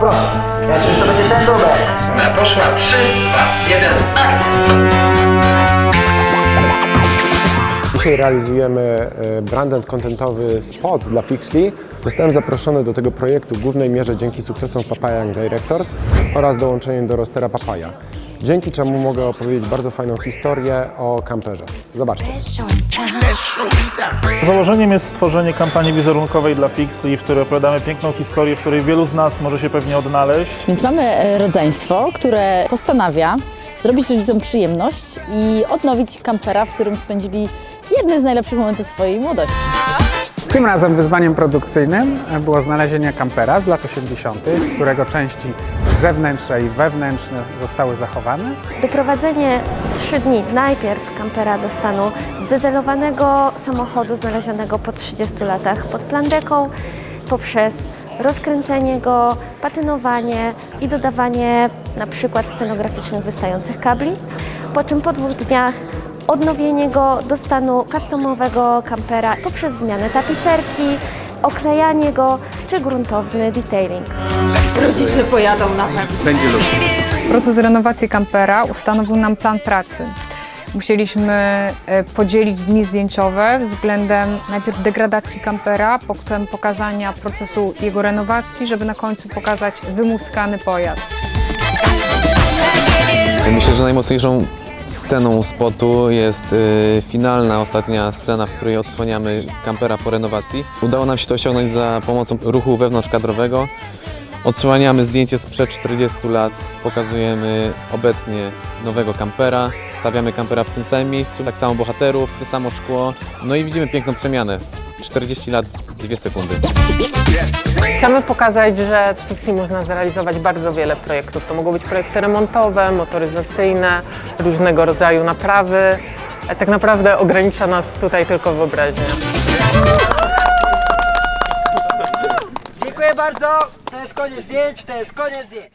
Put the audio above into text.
Proszę. Ja czyż to będzie ten numer? Na poszła 3, 2, 1, akcja! Dzisiaj realizujemy e, branded contentowy spot dla Fixly. Zostałem zaproszony do tego projektu w głównej mierze dzięki sukcesom Papaya Young Directors oraz dołączeniem do rostera Papaya. Dzięki czemu mogę opowiedzieć bardzo fajną historię o kamperze. Zobaczcie. Założeniem jest stworzenie kampanii wizerunkowej dla Fixly, w której opowiadamy piękną historię, w której wielu z nas może się pewnie odnaleźć. Więc mamy e, rodzeństwo, które postanawia zrobić rodzicom przyjemność i odnowić kampera, w którym spędzili jedne z najlepszych momentów swojej młodości. Tym razem wyzwaniem produkcyjnym było znalezienie kampera z lat 80., którego części zewnętrzne i wewnętrzne zostały zachowane. Doprowadzenie w trzy dni najpierw kampera do stanu zdezelowanego samochodu znalezionego po 30 latach pod plandeką poprzez rozkręcenie go, patynowanie i dodawanie na przykład scenograficznych wystających kabli, po czym po dwóch dniach odnowienie go do stanu customowego kampera poprzez zmianę tapicerki, oklejanie go czy gruntowny detailing. Rodzice pojadą na pewno. Proces renowacji kampera ustanowił nam plan pracy. Musieliśmy e, podzielić dni zdjęciowe względem najpierw degradacji kampera, potem pokazania procesu jego renowacji, żeby na końcu pokazać wymuskany pojazd. Myślę, że najmocniejszą sceną spotu jest y, finalna, ostatnia scena, w której odsłaniamy kampera po renowacji. Udało nam się to osiągnąć za pomocą ruchu wewnątrzkadrowego. Odsłaniamy zdjęcie sprzed 40 lat, pokazujemy obecnie nowego kampera, stawiamy kampera w tym samym miejscu, tak samo bohaterów, to samo szkło, no i widzimy piękną przemianę. 40 lat, 2 sekundy. Chcemy pokazać, że w Pixie można zrealizować bardzo wiele projektów. To mogą być projekty remontowe, motoryzacyjne, różnego rodzaju naprawy. E, Tak naprawdę ogranicza nas tutaj tylko wyobraźnia. Dziękuję bardzo. To jest koniec zdjęć, to jest koniec zdjęć.